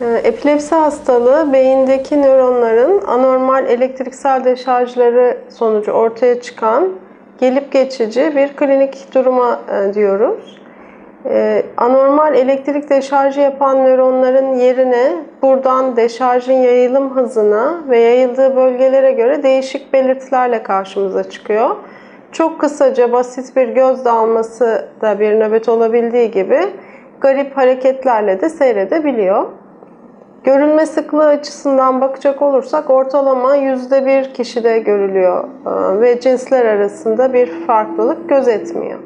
Ee, Epilepsi hastalığı beyindeki nöronların anormal elektriksel deşarjları sonucu ortaya çıkan gelip geçici bir klinik duruma e, diyoruz. Ee, Anormal elektrik deşarjı yapan nöronların yerine buradan deşarjın yayılım hızına ve yayıldığı bölgelere göre değişik belirtilerle karşımıza çıkıyor. Çok kısaca basit bir göz dalması da bir nöbet olabildiği gibi garip hareketlerle de seyredebiliyor. Görülme sıklığı açısından bakacak olursak ortalama %1 kişide görülüyor ve cinsler arasında bir farklılık gözetmiyor.